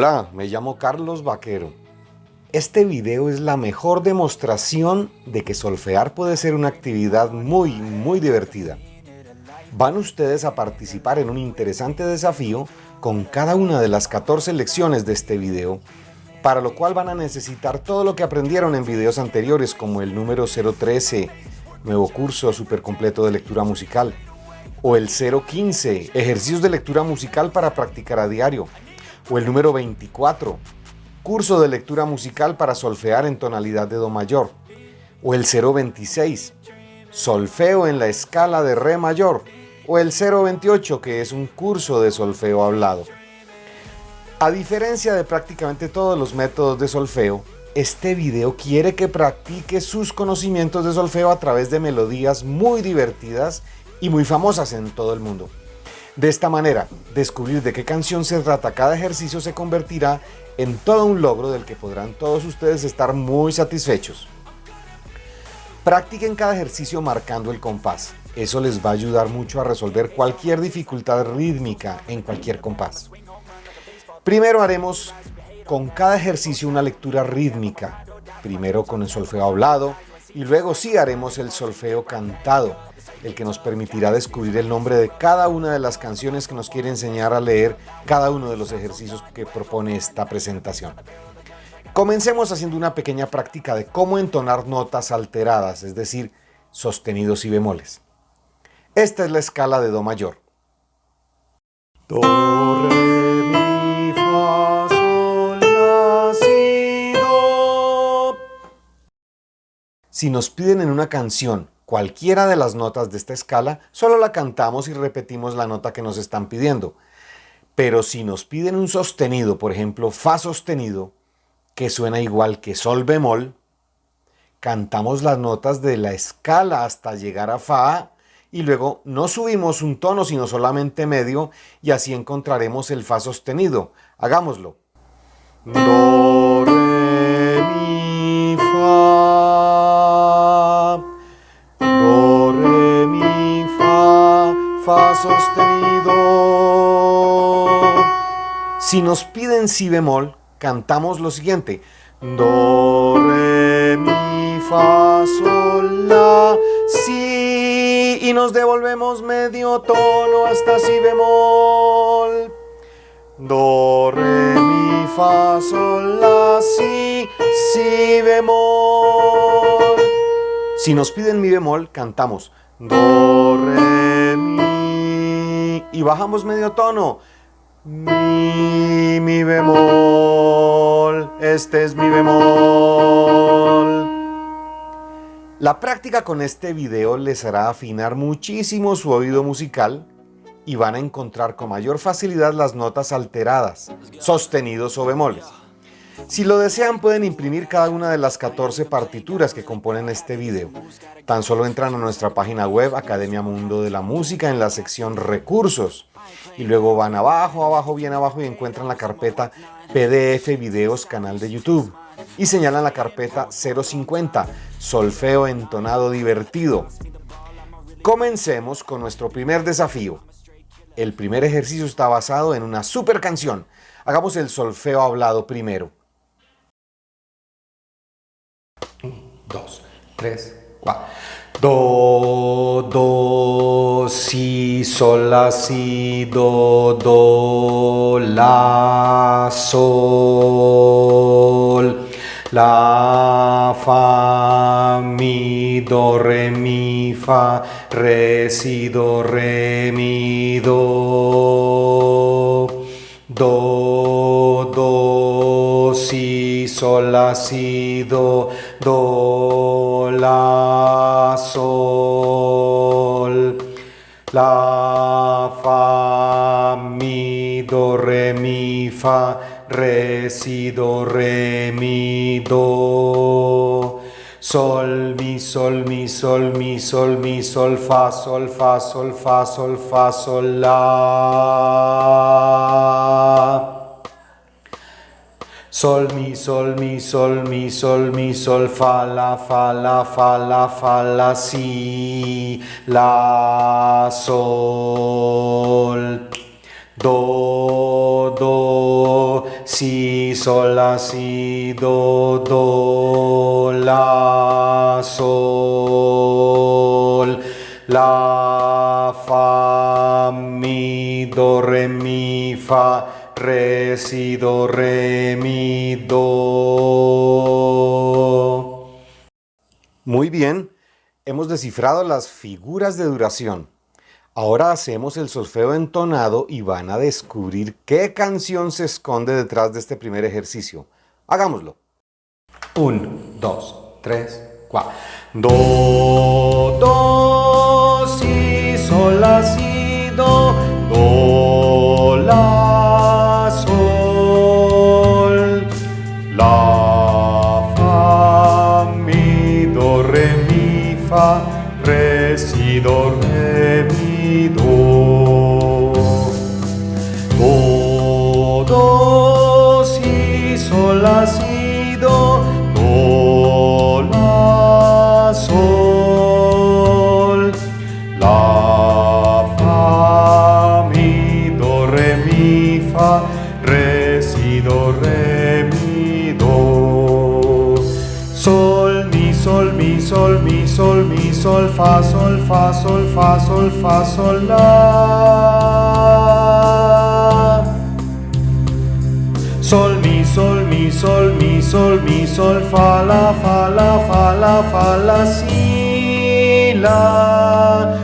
Hola, me llamo Carlos Vaquero. Este video es la mejor demostración de que solfear puede ser una actividad muy, muy divertida. Van ustedes a participar en un interesante desafío con cada una de las 14 lecciones de este video, para lo cual van a necesitar todo lo que aprendieron en videos anteriores como el número 013, nuevo curso super completo de lectura musical, o el 015, ejercicios de lectura musical para practicar a diario, o el número 24, curso de lectura musical para solfear en tonalidad de Do mayor, o el 026, solfeo en la escala de Re mayor, o el 028 que es un curso de solfeo hablado. A diferencia de prácticamente todos los métodos de solfeo, este video quiere que practique sus conocimientos de solfeo a través de melodías muy divertidas y muy famosas en todo el mundo. De esta manera, descubrir de qué canción se trata cada ejercicio se convertirá en todo un logro del que podrán todos ustedes estar muy satisfechos. Practiquen cada ejercicio marcando el compás. Eso les va a ayudar mucho a resolver cualquier dificultad rítmica en cualquier compás. Primero haremos con cada ejercicio una lectura rítmica. Primero con el solfeo hablado y luego sí haremos el solfeo cantado el que nos permitirá descubrir el nombre de cada una de las canciones que nos quiere enseñar a leer cada uno de los ejercicios que propone esta presentación. Comencemos haciendo una pequeña práctica de cómo entonar notas alteradas, es decir, sostenidos y bemoles. Esta es la escala de Do mayor. Do, re, Si nos piden en una canción cualquiera de las notas de esta escala, solo la cantamos y repetimos la nota que nos están pidiendo. Pero si nos piden un sostenido, por ejemplo, Fa sostenido, que suena igual que Sol bemol, cantamos las notas de la escala hasta llegar a Fa y luego no subimos un tono sino solamente medio y así encontraremos el Fa sostenido. Hagámoslo. Re, mi, sostenido. Si nos piden si bemol, cantamos lo siguiente. Do, re, mi, fa, sol, la, si. Y nos devolvemos medio tono hasta si bemol. Do, re, mi, fa, sol, la, si, si bemol. Si nos piden mi bemol, cantamos Do, y bajamos medio tono. Mi, mi bemol, este es mi bemol. La práctica con este video les hará afinar muchísimo su oído musical y van a encontrar con mayor facilidad las notas alteradas, sostenidos o bemoles. Si lo desean pueden imprimir cada una de las 14 partituras que componen este video. Tan solo entran a nuestra página web Academia Mundo de la Música en la sección Recursos y luego van abajo, abajo, bien abajo y encuentran la carpeta PDF Videos Canal de YouTube y señalan la carpeta 050 Solfeo Entonado Divertido. Comencemos con nuestro primer desafío. El primer ejercicio está basado en una super canción. Hagamos el solfeo hablado primero. 2, 3, 4. Do, do, si, sol, la, si, do, do, la, sol, la, fa, mi, do, re, mi, fa, re, si, do, re, mi, do, do, do, si, sol, la, si, do, do, la, sol, la, fa, mi, do, re, mi, fa, re, si, do, re, mi, do, sol, mi, sol, mi, sol, mi, sol, mi, sol, fa, sol, fa, sol, fa, sol, fa, sol, la. Sol, mi, sol, mi, sol, mi, sol, mi, sol, fa, la, fa, la, fa, la, fa, la, si, la, sol, do, do, si, sol, la, si, do, do, la, sol, la, fa, mi, do, re, mi, fa, re, si, do, re, mi, do. Muy bien, hemos descifrado las figuras de duración. Ahora hacemos el solfeo entonado y van a descubrir qué canción se esconde detrás de este primer ejercicio. Hagámoslo. 1, 2, 3, 4. Do, do, fa, sol, fa, sol, fa, sol, la. Sol, mi, sol, mi, sol, mi, sol, mi, sol, fa, la, fa, la, fa, la, fa, la, si, la,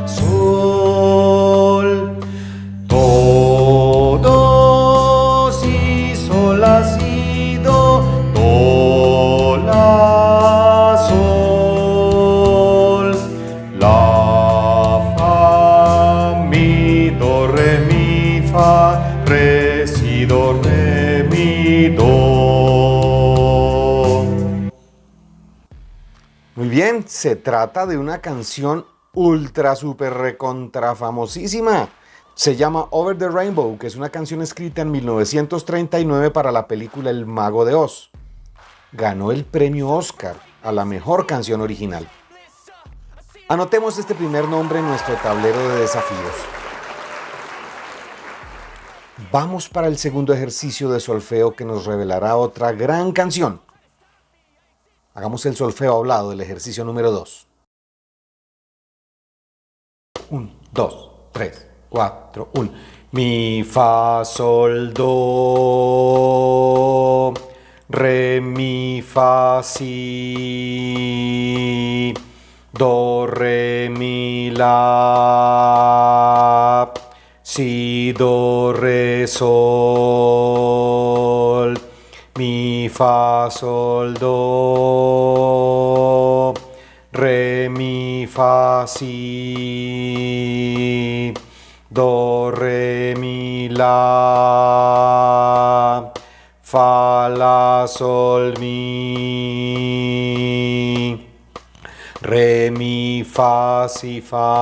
se trata de una canción ultra, super, recontra famosísima. Se llama Over the Rainbow, que es una canción escrita en 1939 para la película El Mago de Oz. Ganó el premio Oscar a la mejor canción original. Anotemos este primer nombre en nuestro tablero de desafíos. Vamos para el segundo ejercicio de solfeo que nos revelará otra gran canción. Hagamos el solfeo hablado del ejercicio número 2. 1, 2, 3, 4, 1. Mi, fa, sol, do, re, mi, fa, si, do, re, mi, la, si, do, re, sol, mi, fa, sol, do, re, mi, fa, si, do, re, mi, la, fa, la, sol, mi, re, mi, fa, si, fa,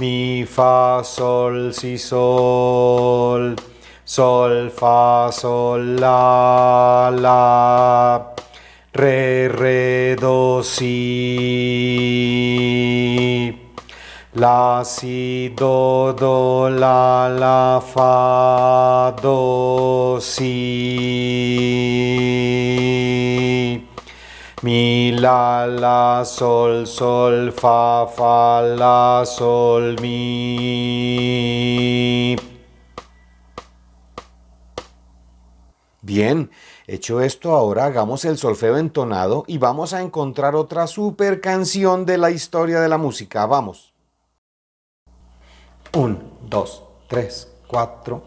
mi, fa, sol, si, sol, sol, fa, sol, la, la, re, re, do, si, la, si, do, do, la, la, fa, do, si, mi, la, la, sol, sol, fa, fa, la, sol, mi. Bien, hecho esto ahora hagamos el solfeo entonado y vamos a encontrar otra super canción de la historia de la música. Vamos. 1, 2, 3, 4.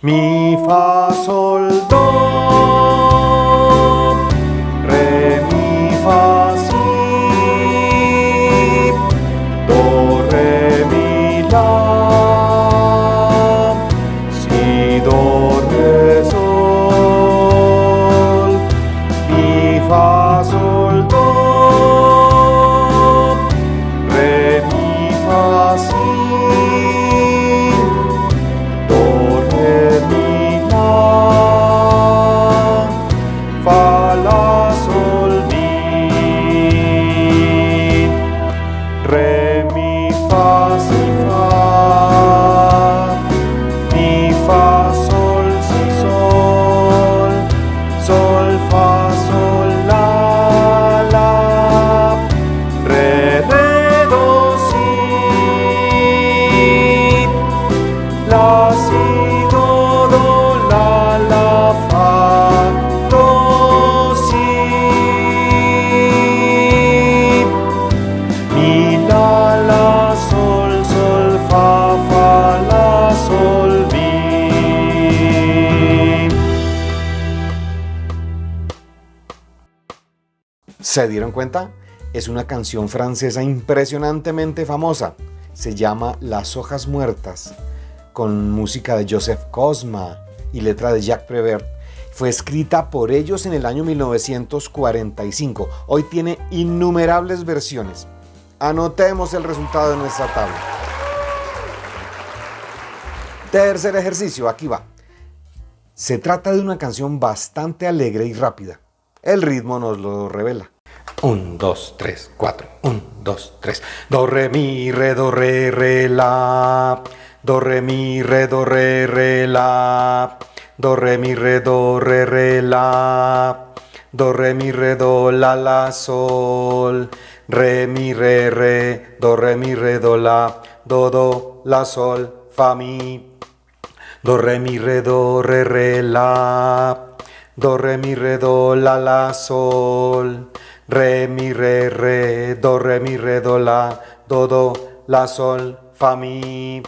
Mi, fa, sol, do. Re, mi, fa, Es una canción francesa impresionantemente famosa. Se llama Las hojas muertas, con música de Joseph Cosma y letra de Jacques Prévert. Fue escrita por ellos en el año 1945. Hoy tiene innumerables versiones. Anotemos el resultado de nuestra tabla. Tercer ejercicio, aquí va. Se trata de una canción bastante alegre y rápida. El ritmo nos lo revela. 1, 2, 3, 4. 1, 2, 3. Do, re, mi, re, do, re, re, la. Do, re, mi, re, do, re, re, la. Do, re, mi, re, do, re, re, la. Do, re, mi, re, do, la, la, sol. Re, mi, re, re. Do, re, mi, re, do, la. Do, do, la, sol, fa, mi. Do, re, mi, re, do, re, re, la. Do, re, mi, re, do, la, la, sol. Re, mi, re, re, do, re, mi, re, do, la, do, do, la, sol, fa, mi.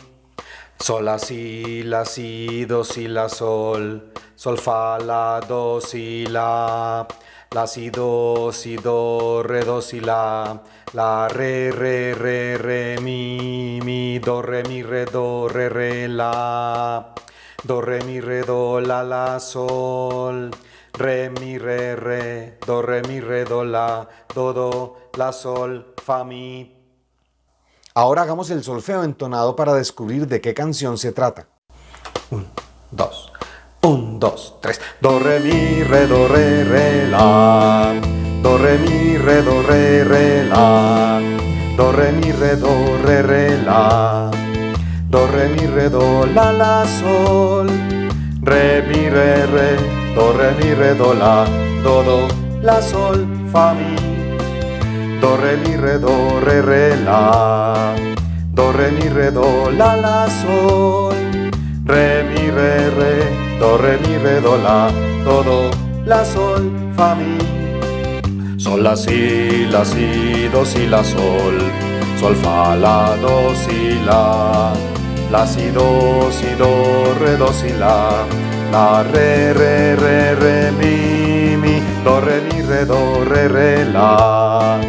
Sol, la, si, la, si, do, si, la, sol. Sol, fa, la, do, si, la. La, si, do, si, do, re, do, si, la. La, re, re, re, re, mi, mi, do, re, mi, re, do, re, re, la. Do, re, mi, re, do, la, la, sol. Re, mi, re, re, do, re, mi, re, do, la, do, do, la, sol, fa, mi. Ahora hagamos el solfeo entonado para descubrir de qué canción se trata. Un, dos, un, dos, tres. Do, re, mi, re, do, re, re, la. Do, re, mi, re, do, re, re, la. Do, re, mi, re, do, re, re, la. Do, re, mi, re, do, la, la, sol. Re, mi, re, re, do, re, mi, re, do, la, do, la, sol, fa, mi. Do, re, mi, re, do, re, re, la. Do, re, mi, re, do, la, la, sol. Re, mi, re, re, do, re, mi, re, do, la, do, do, la, sol, fa, mi. Sol, la, si, la, si, do, si, la, sol. Sol, fa, la, do, si, la. La, si, do, si, do, re, do, si, la. La, re, re, re, re, mi, mi. Do, re, mi, re, do, re, re, la.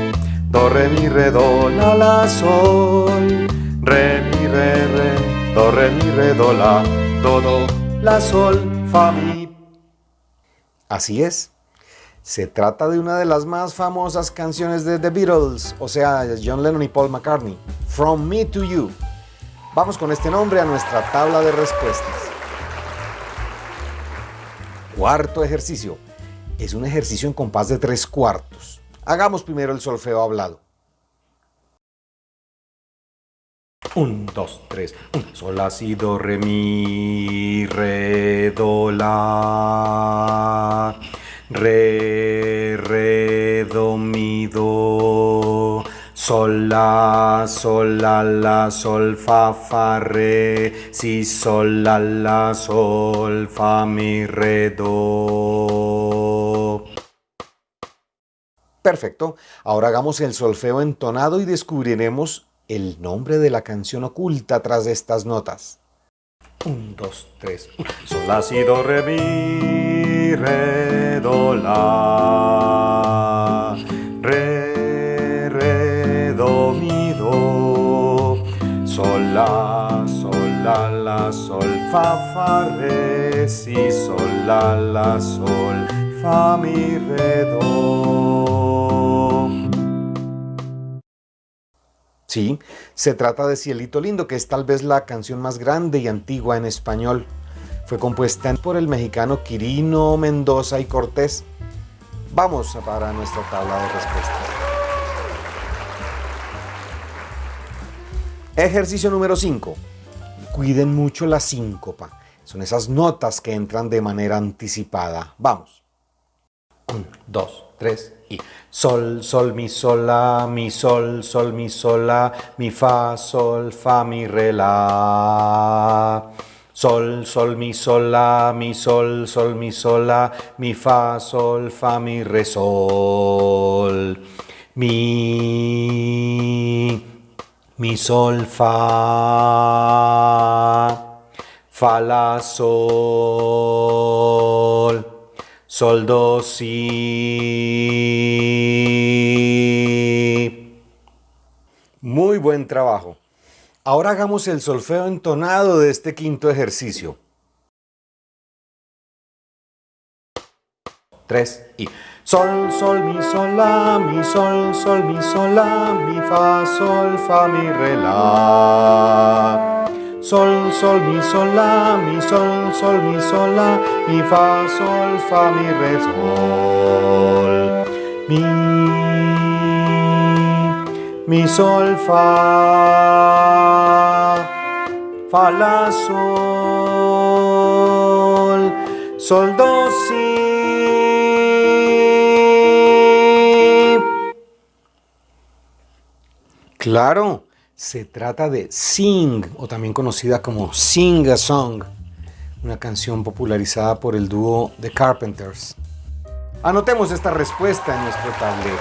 Do, re, mi, re, do, la, la, sol. Re, mi, re, re, do, re, mi, re, do, la, do, do, la, sol, fa, mi. Así es. Se trata de una de las más famosas canciones de The Beatles, o sea, John Lennon y Paul McCartney, From Me to You. Vamos con este nombre a nuestra tabla de respuestas. Cuarto ejercicio. Es un ejercicio en compás de tres cuartos. Hagamos primero el solfeo hablado. Un, dos, tres. Un, sol, la, si, do, re, mi, re, do, la. Re, re, do, mi, do. Sol, la, sol, la, la, sol, fa, fa, re, si, sol, la, la, sol, fa, mi, re, do. Perfecto. Ahora hagamos el solfeo entonado y descubriremos el nombre de la canción oculta tras estas notas. Un, dos, tres. Sol, la, si, do, re, mi, re, do, la. Fa, fa, re, si, sol, la, la, sol, fa, mi, re, do. Sí, se trata de Cielito Lindo, que es tal vez la canción más grande y antigua en español. Fue compuesta por el mexicano Quirino Mendoza y Cortés. Vamos para nuestra tabla de respuestas. Ejercicio número 5. Cuiden mucho la síncopa. Son esas notas que entran de manera anticipada. Vamos. 1, 2, 3 y sol, sol, mi, sol, la, mi, sol, sol, mi, sol, la, mi, fa, sol, fa, mi, re, la. Sol, sol, mi, sol, la, mi, sol, sol, mi, sol, la, mi, fa, sol, fa, mi, re, sol. Mi, mi, sol, fa, fa, la, sol, sol, do, si. Muy buen trabajo. Ahora hagamos el solfeo entonado de este quinto ejercicio. Tres y sol, sol, mi, sol, la, mi, sol, sol, mi, sol, la, mi, fa, sol, fa, mi, re, la. Sol, sol, mi, sol, la, mi, sol, sol, mi, sol, la, mi, fa, sol, fa, mi, re, sol. Mi, mi sol fa, fa la sol, sol do si. Claro, se trata de Sing, o también conocida como Sing a Song, una canción popularizada por el dúo The Carpenters. Anotemos esta respuesta en nuestro tablero.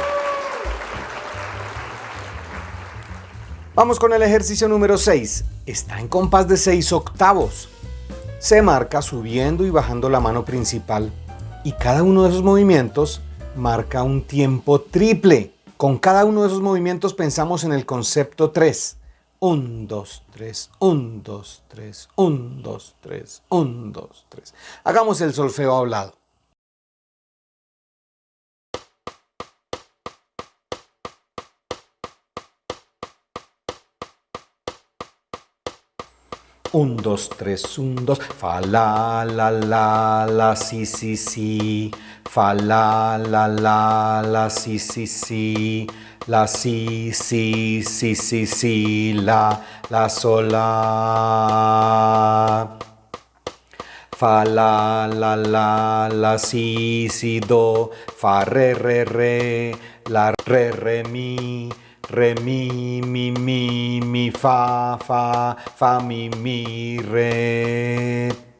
Vamos con el ejercicio número 6. Está en compás de 6 octavos. Se marca subiendo y bajando la mano principal y cada uno de esos movimientos marca un tiempo triple. Con cada uno de esos movimientos pensamos en el concepto 3. 1, 2, 3, 1, 2, 3, 1, 2, 3, 1, 2, 3. Hagamos el solfeo hablado. 1, 2, 3, 1, 2, fa, la, la, la, la, si, si, si, fa, la, la, la, la, si, si, si, la, si, si, si, si, la, la, sol, la. Fa, la, la, la, la, si, si, do, fa, re, re, re, la, re, re, mi, re, mi, mi, mi, mi, fa, fa, fa, mi, mi, re,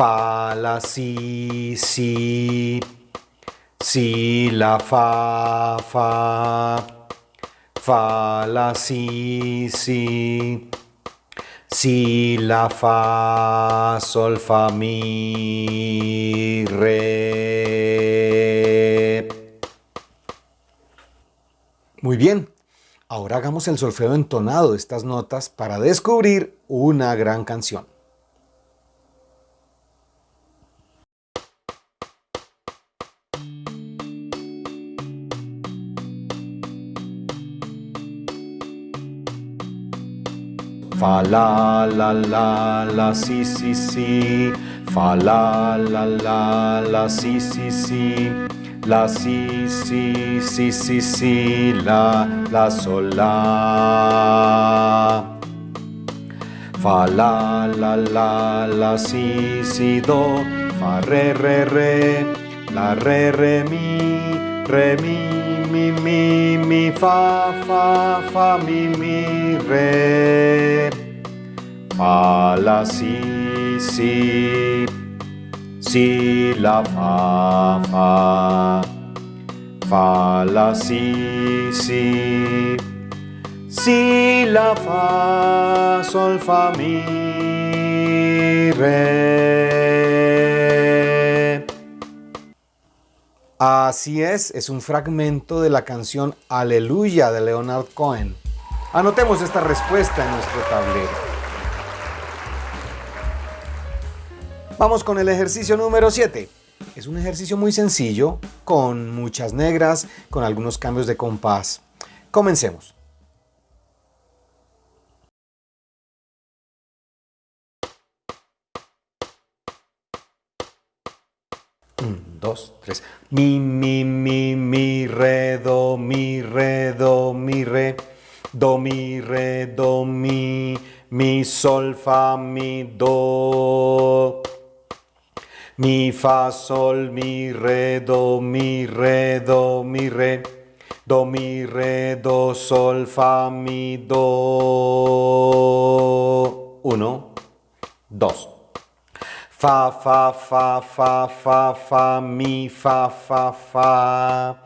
fa, la, si, si, si, la, fa, fa, fa, la, si, si, si, la, fa, sol, fa, mi, re. Muy bien, ahora hagamos el solfeo entonado de estas notas para descubrir una gran canción. Fa la la la la si si si. Fa la la la la si si si. La si si si si si. La la sol la. Fa la la la la si si do. Fa re re re. La re re mi re mi mi mi mi fa fa fa mi mi re. Fa la si si. Si, la, fa, fa, fa, la, si, si, si, la, fa, sol, fa, mi, re. Así es, es un fragmento de la canción Aleluya de Leonard Cohen. Anotemos esta respuesta en nuestro tablero. Vamos con el ejercicio número 7. Es un ejercicio muy sencillo, con muchas negras, con algunos cambios de compás. Comencemos. Dos, tres. Mi, mi, mi, mi, re, do, mi, re, do, mi, re. Do, mi, re, do, mi, mi, sol, fa, mi, do mi, fa, sol, mi, re, do, mi, re, do, mi, re, do, mi, re, do, sol, fa, mi, do. Uno, dos. Fa, fa, fa, fa, fa, fa, mi, fa, fa, fa.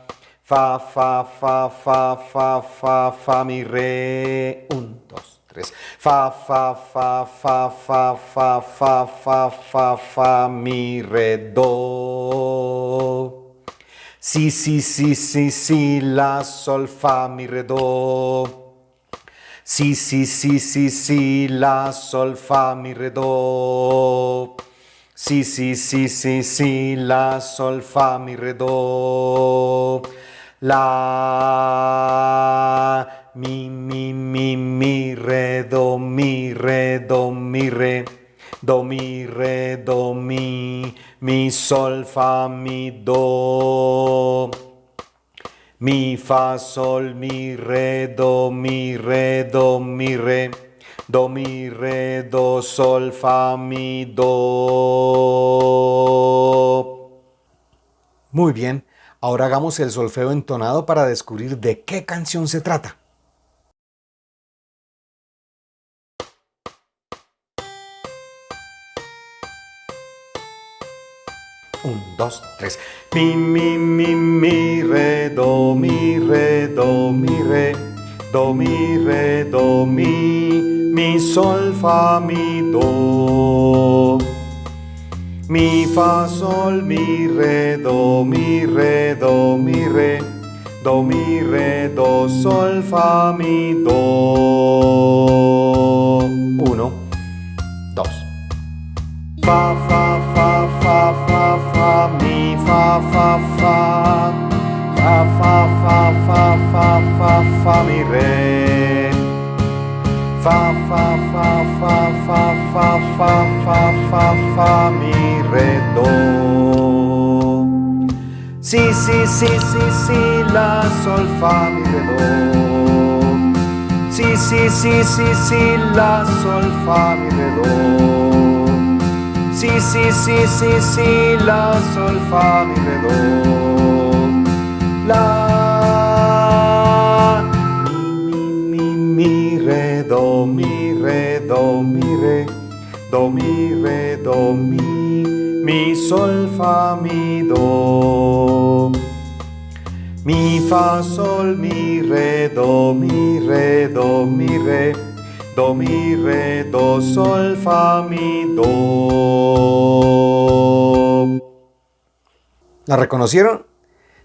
Fa, fa, fa, fa, fa, fa, fa, mi, re. Un, dos, tres. Fa, fa, fa, fa, fa, fa, fa, fa, fa, fa, mi, re, do. Si, si, si, si, si, la, sol, fa, mi, re, do. Si, si, si, si, si, la, sol, fa, mi, re, do. Si, si, si, si, si, la, sol, fa, mi, re, do. La, mi, mi, mi, mi, re, do, mi, re, do, mi, re. Do, mi, re, do, mi, mi, sol, fa, mi, do. Mi, fa, sol, mi, re, do, mi, re, do, mi, re. Do, mi, re, do, sol, fa, mi, do. Muy bien, ahora hagamos el solfeo entonado para descubrir de qué canción se trata. Un, dos, tres. Mi, mi, mi, mi, re, do, mi, re, do, mi, re. Do, mi, re, do, mi. Mi, sol, fa, mi, do. Mi, fa, sol, mi, re, do, mi, re, do, mi, re. Do, mi, re, do, sol, fa, mi, do. Uno, dos. Fa, fa, fa, fa, fa, fa, mi, fa, fa, fa. Fa, fa, fa, fa, fa, fa, fa, mi, re. Si, si, si, si, si, la, sol, fa, mi, re, do. Si, si, si, si, si, la, sol, fa, mi, re, do. Si, si, si, si, si, la, sol, fa, mi, re, do. La, mi, mi, mi, mi, re, do, mi, re, do, mi, re. Do, mi, re, do, mi, mi, sol, fa, mi, do. Mi, fa, sol, mi, re, do, mi, re, do, mi, re. Do, mi, re, do, sol, fa, mi, do. ¿La reconocieron?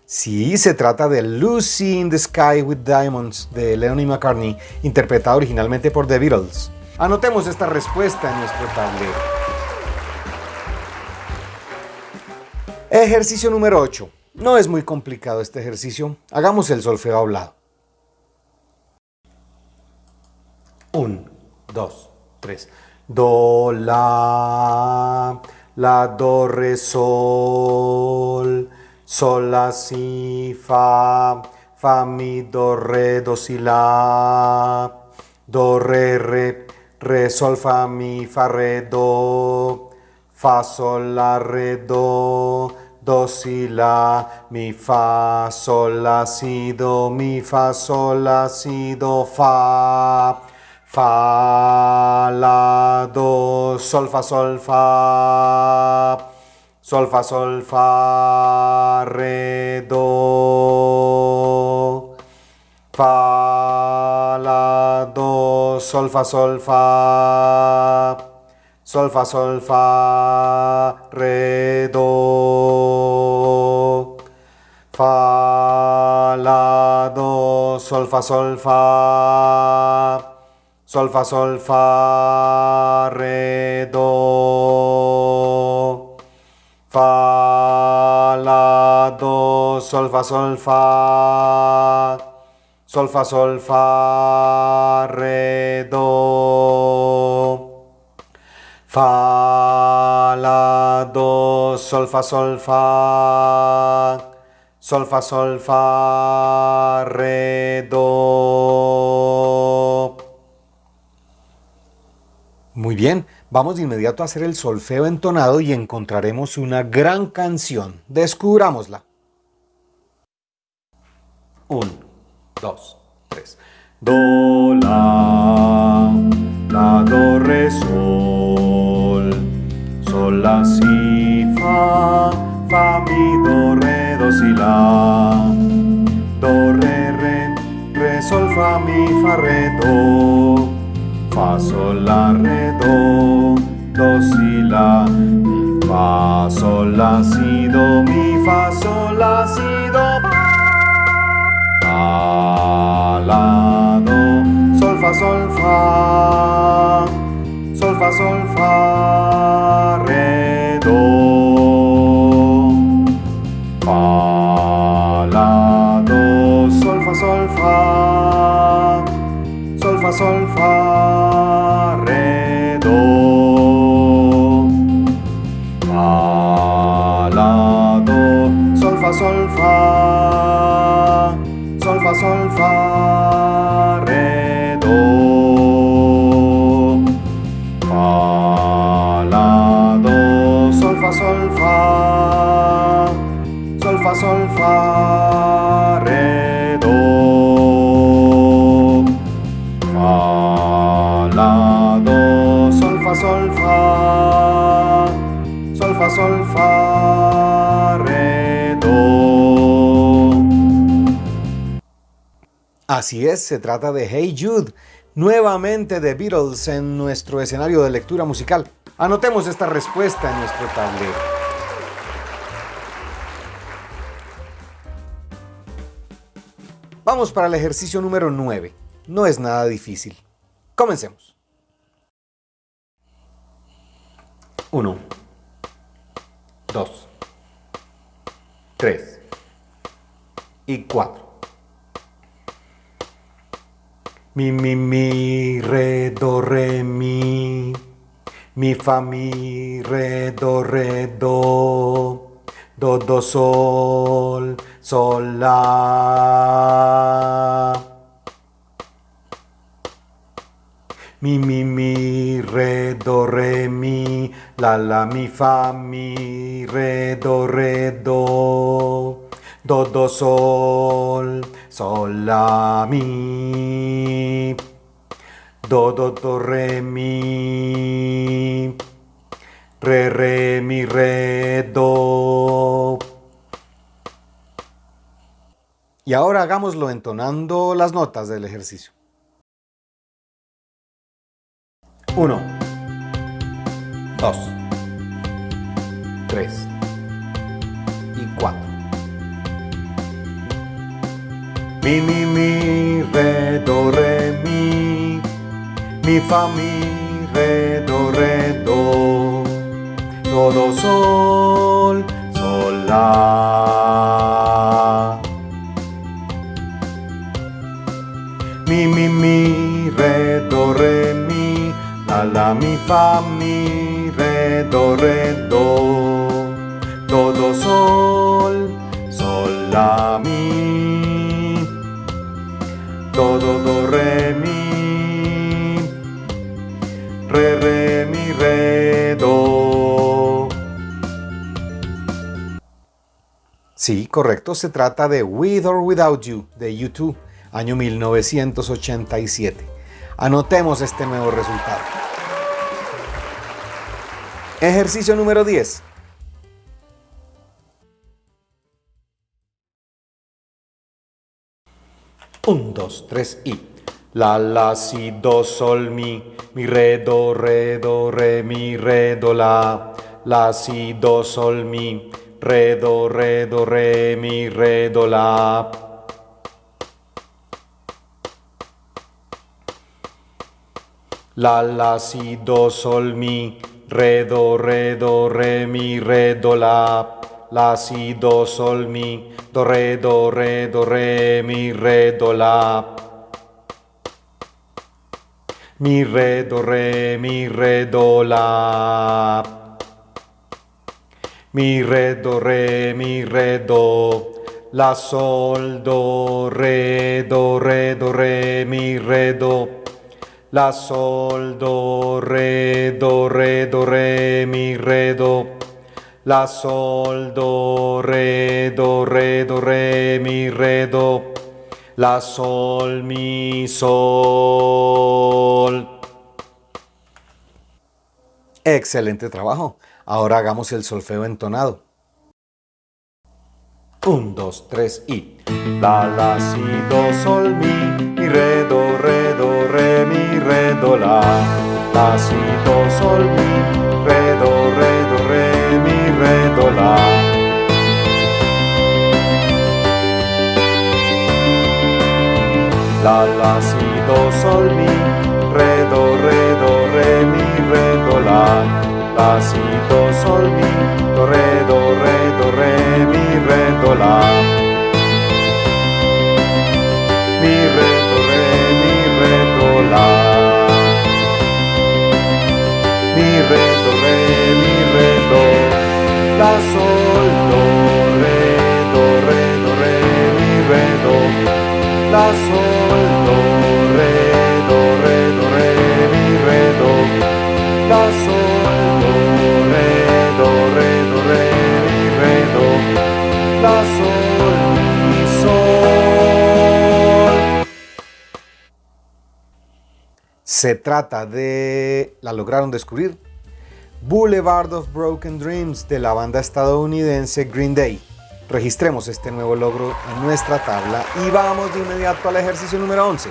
Sí, se trata de Lucy in the Sky with Diamonds de Lennon y McCartney, interpretada originalmente por The Beatles. Anotemos esta respuesta en nuestro tablero. Ejercicio número 8. No es muy complicado este ejercicio. Hagamos el solfeo hablado. 1, 2, 3. Do, la, la, do, re, sol, sol, la, si, fa, fa, mi, do, re, do, si, la, do, re, re, re, sol, fa, mi, fa, re, do, fa, sol, la, re, do, do, si, la, mi, fa, sol, la, si, do, mi, fa, sol, la, si, do, fa, fa, la, do, sol, fa, sol, fa, sol, fa, do, fa, la, do, sol, fa, sol, fa, sol, fa, re, do, fa, la, do, sol, fa, sol, fa, sol, fa, la, do, sol, fa, sol, fa, sol, fa, fa, la, do, sol, fa, sol, fa, sol, fa, sol, fa, re, do. Muy bien, vamos de inmediato a hacer el solfeo entonado y encontraremos una gran canción. Descubrámosla. 1, 2, 3. Do, la, la, do, re, sol, la, si, fa, fa, mi, do, re, do, si, la, do, re, re, re, sol, fa, mi, fa, re, do, fa, sol, la, re, do, do, si, la, mi, fa, sol, la, si, do, mi, fa, sol, la, si, do, fa, la, do, sol, fa, sol, fa, sol, fa, sol, fa, re, do, fa, la, do, sol, fa, sol, fa, sol, fa, sol, fa, fa, la, do, sol, fa, re, do. Así es, se trata de Hey Jude, nuevamente de Beatles en nuestro escenario de lectura musical. Anotemos esta respuesta en nuestro tablero. Vamos para el ejercicio número 9. No es nada difícil. Comencemos. 1, 2, 3 y 4. Mi, mi, mi, re, do, re, mi. Mi, fa, mi, re, do, re, do. Do, do, sol, sol, la. Mi, mi, mi, re, do, re, mi. La, la, mi, fa, mi, re, do, re, do. Do, do, sol, sol, la, mi. Do, do, do, re, mi. Re, re, mi, re, do. Y ahora hagámoslo entonando las notas del ejercicio. 1, 2, 3 y 4. Mi, mi, mi, re, do, re, mi. Mi, fa, mi, re, do, re, do. Do, do, sol, sol, la. Mi, mi, mi, re, do, re. La, mi, fa, mi, re, do, re, do. Do, do, sol, sol, la, mi. Do, do, do, re, mi. Re, re, mi, re, do. Sí, correcto, se trata de With or Without You de U2, año 1987. Anotemos este nuevo resultado. Ejercicio número 10. Un, dos, tres y. La, la, si, do, sol, mi. Mi, re, do, re, do, re, mi, re, do, la. La, si, do, sol, mi. Re, do, re, do, re, mi, re, do, la. La, la, si, do, sol, mi. Re, do, re, do, re, mi, re, do, la. La, si, do, sol, mi. Do, re, do, re, do, re, mi, re, do, la. Mi, re, do, re, mi, re, do, la. Mi, re, do, re, mi, re, do. La, sol, do, re, do, re, do, re, mi, re, do. La, sol, do, re, do, re, do, re, mi, re, do. La, sol, do, re, do, re, do, re, mi, re, do. La, sol, mi, sol. Excelente trabajo. Ahora hagamos el solfeo entonado. 1, 2, 3 y La, la, si, do, sol, mi Mi, re, do, re, do, re, mi, re, do, la La, si, do, sol, mi Re, do, re, do, re, mi, re, do, la La, la, si, do, sol, mi Re, do, re, do, re, mi, re, do, la La, si, do, sol, mi Do, re, do, re, do, re, mi, re, do, la Mi, re, do, re, mi, re, do, la Mi, re, do, mi, re, do sol, do, re, do, re, re, mi, re, do La, sol, do, re, do, re, re, mi, re, do La, sol, do, re, do, re, re, mi, re, do La, sol, mi, sol. Se trata de... ¿La lograron descubrir? Boulevard of Broken Dreams de la banda estadounidense Green Day. Registremos este nuevo logro en nuestra tabla y vamos de inmediato al ejercicio número 11.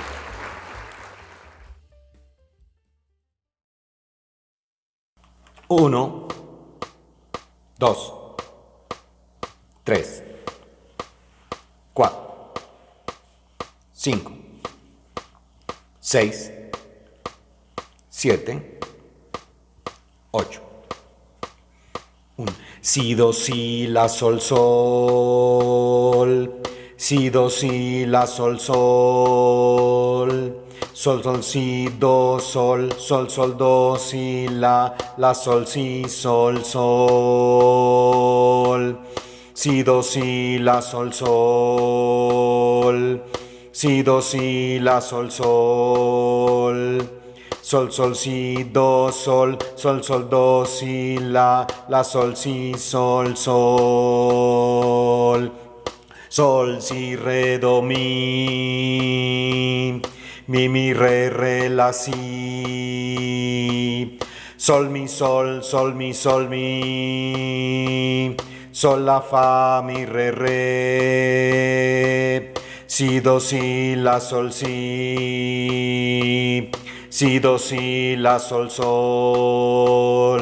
1, 2, 3, 4, 5, 6, 7, 8. 1. Si, do, si, la, sol, sol. Si, do, si, la, sol, sol. Sol, sol, si, do, sol. Sol, sol, do, si, la. La, sol, si, sol, sol. Si, do, si, la, sol, sol. Si, do, si, la, sol, sol. Sol, sol, si, do, sol, sol, sol, do, si, la, la, sol, si, sol, sol. Sol, si, re, do, mi. Mi, mi, re, re, la, si. Sol, mi, sol, sol, mi, sol, mi. Sol, la, fa, mi, re, re. Si, do, si, la, sol, si. Si, do, si, la, sol, sol.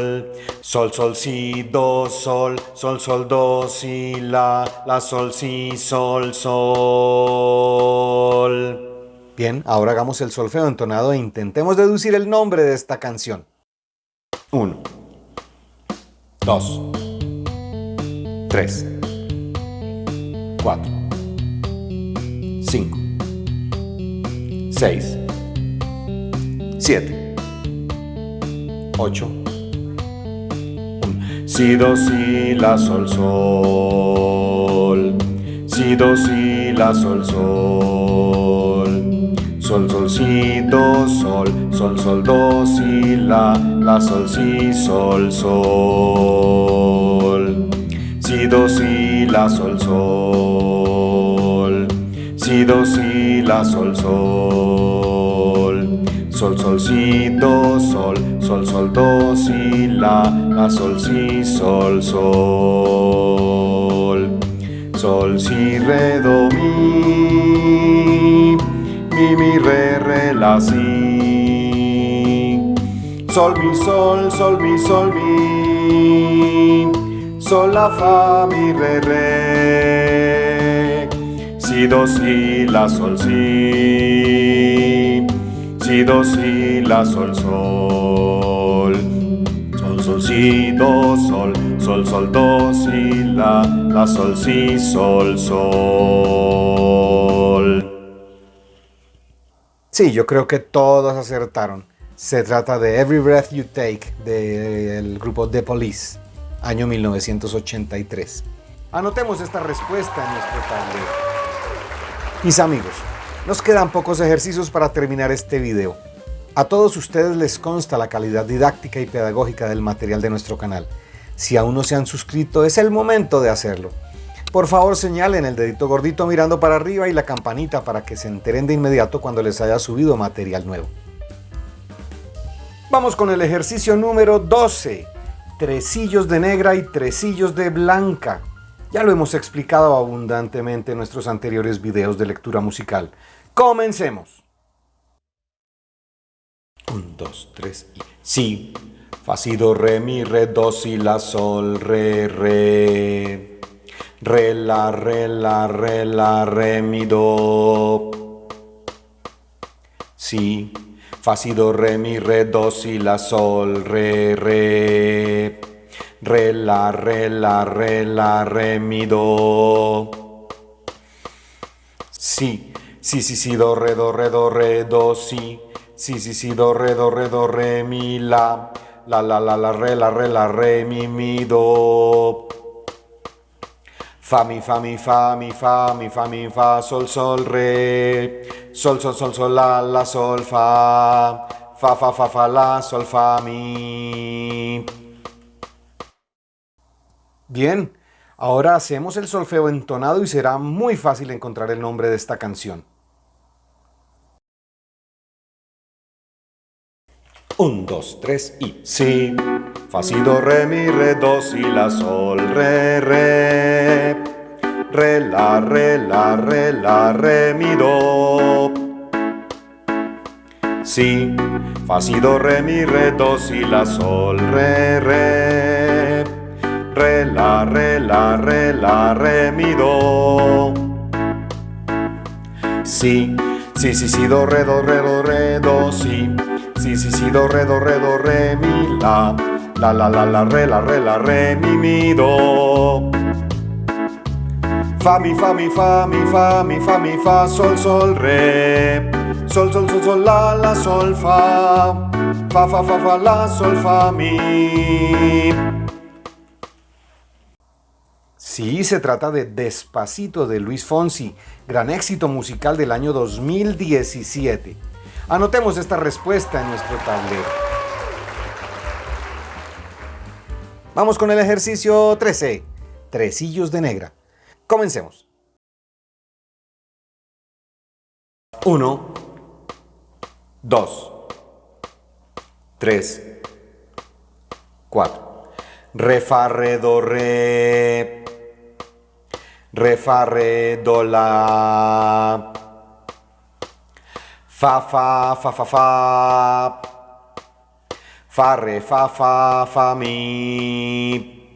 Sol, sol, si, do, sol. Sol, sol, do, si, la. La, sol, si, sol, sol. Bien, ahora hagamos el solfeo entonado e intentemos deducir el nombre de esta canción. 1, 2, 3, 4, 5, 6, 7, 8, 1. Si, do, si, la, sol, sol. Si, do, si, la, sol, sol. Sol, sol, si, do, sol. Sol, sol, do, si, la. La, sol, si, sol, sol. Si, do, si, la, sol, sol. Si, do, si, la, sol, sol. Sol, sol, si, do, sol. Sol, sol, do, si, la. La, sol, si, sol, sol. Sol, si, re, do, mi. Mi, mi, re, re, la, si. Sol, mi, sol, sol, mi, sol, mi. Sol, la, fa, mi, re, re. Si, do, si, la, sol, si. Si, do, si, la, sol, sol. Sol, sol, si, do, sol. Sol, sol, do, si, la. La, sol, si, sol, sol. Sí, yo creo que todos acertaron. Se trata de Every Breath You Take del grupo The Police, año 1983. Anotemos esta respuesta en nuestro tablero. Mis amigos, nos quedan pocos ejercicios para terminar este video. A todos ustedes les consta la calidad didáctica y pedagógica del material de nuestro canal. Si aún no se han suscrito, es el momento de hacerlo. Por favor señalen el dedito gordito mirando para arriba y la campanita para que se enteren de inmediato cuando les haya subido material nuevo. Vamos con el ejercicio número 12. tresillos de negra y tresillos de blanca. Ya lo hemos explicado abundantemente en nuestros anteriores videos de lectura musical. Comencemos. 1, 2, 3 y... Sí. Fa, si, do, re, mi, re, do, si, la, sol, re, re. Re, la, re, la, re, la, re, mi, do. Si. Fa, si, do, re, mi, re, do, si, la, sol, re, re. Re, la, re, la, re, la, re, mi, do. Si. Si, si, si, do, re, do, re, do, re, do, si. Si, si, si, do, re, do, re, do, re, mi, la. La, la, la, la, re, la, re, la, re, mi, mi, do. Fa, mi, fa, mi, fa, mi, fa, mi, fa, mi, fa, sol, sol, re. Sol, sol, sol, sol, la, la, sol, fa. Fa, fa, fa, fa, la, sol, fa, mi. Bien, ahora hacemos el solfeo entonado y será muy fácil encontrar el nombre de esta canción. Un, dos, tres y si. Fa, si, do, re, mi, re, do, si, la, sol, re, re. Re, la, re, la, re, la, re, mi, do. Si. Fa, si, do, re, mi, re, do, si, la, sol, re, re. Re, la, re, la, re, la, re, mi, do. Si. Si, si, si, do, re, do, re, do, re, do, si. Si, si, do, re, do, re, do, re, mi, la. La, la, la, la, re, la, re, la, re, mi, mi, do. Fa, mi, fa, mi, fa, mi, fa, mi, fa, mi, fa, sol, sol, re. Sol, sol, sol, sol, la, la, sol, fa. Fa, fa, fa, fa, la, sol, fa, mi. Sí, se trata de Despacito de Luis Fonsi, gran éxito musical del año 2017. Anotemos esta respuesta en nuestro tablero. Vamos con el ejercicio 13, tresillos de negra. Comencemos. 1, 2, 3, 4. Re, fa, re, do, re. Re, fa, re, do, la. Fa, fa, fa, fa, fa. Fa, re, fa, fa, fa, mi.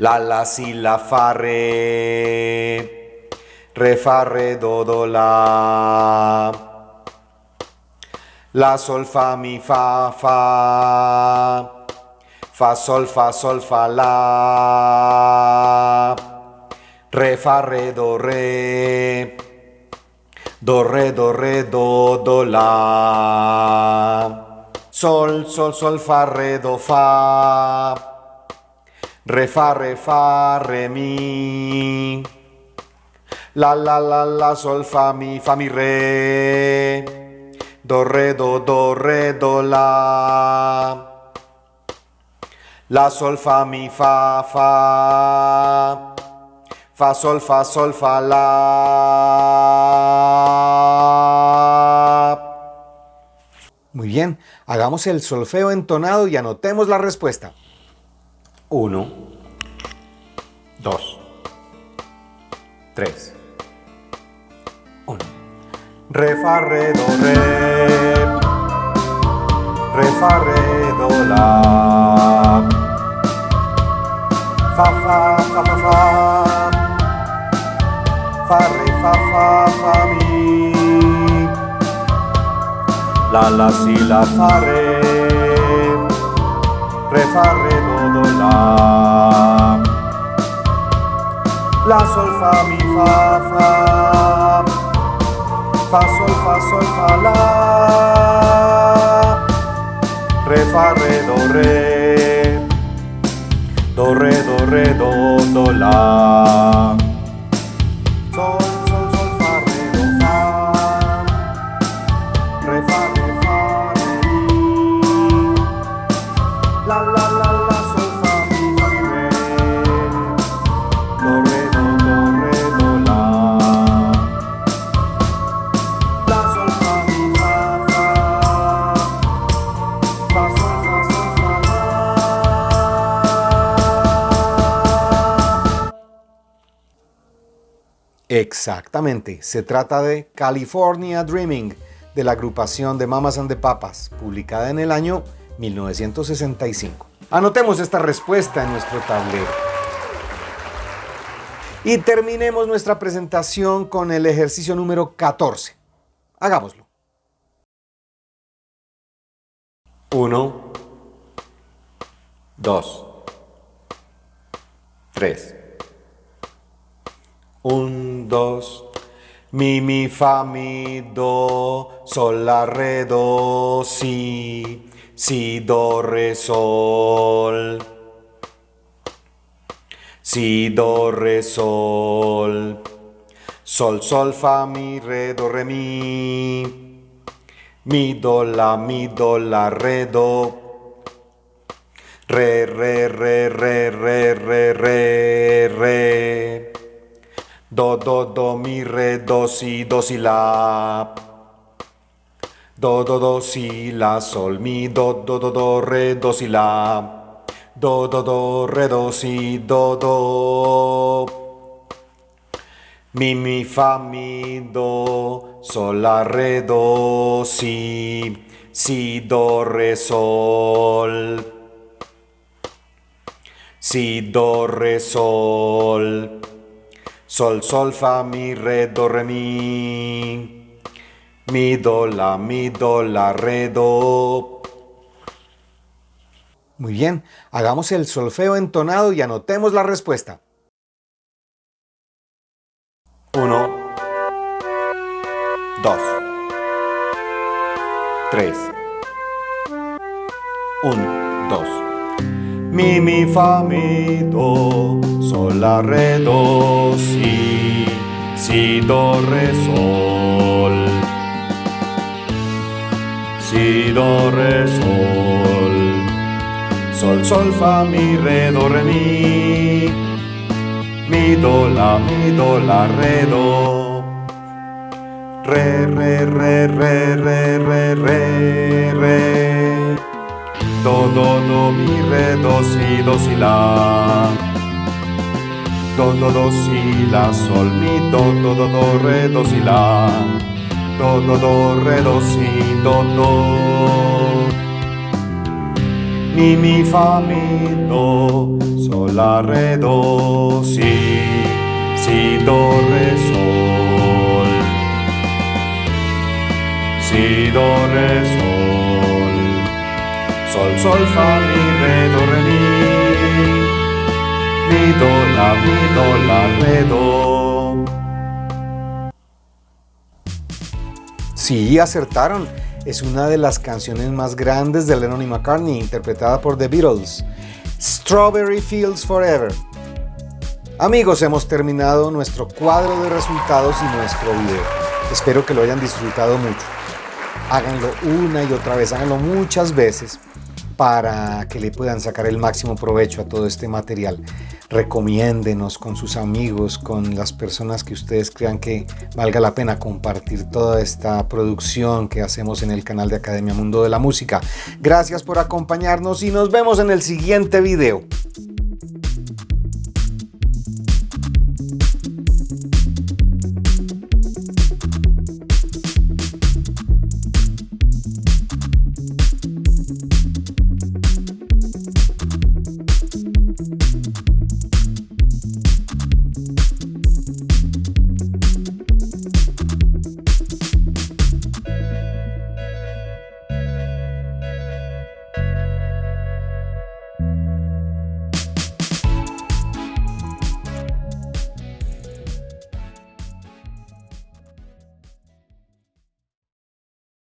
La, la, si, la, fa, re. Re, fa, re, do, do, la. La, sol, fa, mi, fa, fa. Fa, sol, fa, sol, fa, la. Re, fa, re, do, re. Do, re, do, re, do, do, la. Sol, sol, sol, fa, re, do, fa. Re, fa, re, fa, re, mi. La, la, la, la, sol, fa, mi, fa, mi, re. Do, re, do, do, re, do, la. La, sol, fa, mi, fa, fa. Fa, sol, fa, sol, fa, la. Muy bien, hagamos el solfeo entonado y anotemos la respuesta. 1, 2, 3, 1. Re, fa, re, do, re. Re, fa, re, do, la. Fa, fa, fa, fa, fa. Fa, re, fa, fa, fa, mi. La, la, si, la, fa, re. Re, fa, re, do, do, la. La, sol, fa, mi, fa, fa. Fa, sol, fa, sol, fa, la. Re, fa, re, do, re. Do, re, do, re, do, do, la. Exactamente, se trata de California Dreaming de la agrupación de Mamas and the Papas, publicada en el año 1965. Anotemos esta respuesta en nuestro tablero. Y terminemos nuestra presentación con el ejercicio número 14. Hagámoslo. 1, 2, 3. 1, 2, mi, mi, fa, mi, do, sol, la, re, do, si, si, do, re, sol. Si, do, re, sol. Sol, sol, fa, mi, re, do, re, mi. Mi, do, la, mi, do, la, re, do. Re, re, re, re, re, re, re, re. Do, do, do, mi, re, do, si, do, si, la. Do, do, do, si, la, sol, mi, do, do, do, do, re, do, si, la. Do, do, do, re, do, si, do, do. Mi, mi, fa, mi, do, sol, la, re, do, si, si, do, re, sol. Si, do, re, sol. Sol, sol, fa, mi, re, do, re, mi. Mi, do, la, mi, do, la, re, do. Muy bien, hagamos el solfeo entonado y anotemos la respuesta. 1, 2, 3, 1, 2. Mi, mi, fa, mi, do, sol, la, re, do, si, si, do, re, sol. Si, do, re, sol. Sol, sol, fa, mi, re, do, re, mi. Mi, do, la, mi, do, la, re, do. Re, re, re, re, re, re, re, re. Do, do, do, mi, re, do, si, do, si, la. Do, do, do, si, la, sol, mi, do, do, do, re, do, si, la. Do, do, do, re, do, si, do, do. Mi, mi, fa, mi, do, sol, la, re, do, si, si, do, re, sol. Si, do, re, sol. Sol, sol, fa, mi, re, do, re, mi. Do, la, mi, do, la, re, do. Acertaron. Es una de las canciones más grandes de Lennon y McCartney, interpretada por The Beatles. Strawberry Fields Forever. Amigos, hemos terminado nuestro cuadro de resultados y nuestro video. Espero que lo hayan disfrutado mucho. Háganlo una y otra vez, háganlo muchas veces para que le puedan sacar el máximo provecho a todo este material. Recomiéndenos con sus amigos, con las personas que ustedes crean que valga la pena compartir toda esta producción que hacemos en el canal de Academia Mundo de la Música. Gracias por acompañarnos y nos vemos en el siguiente video.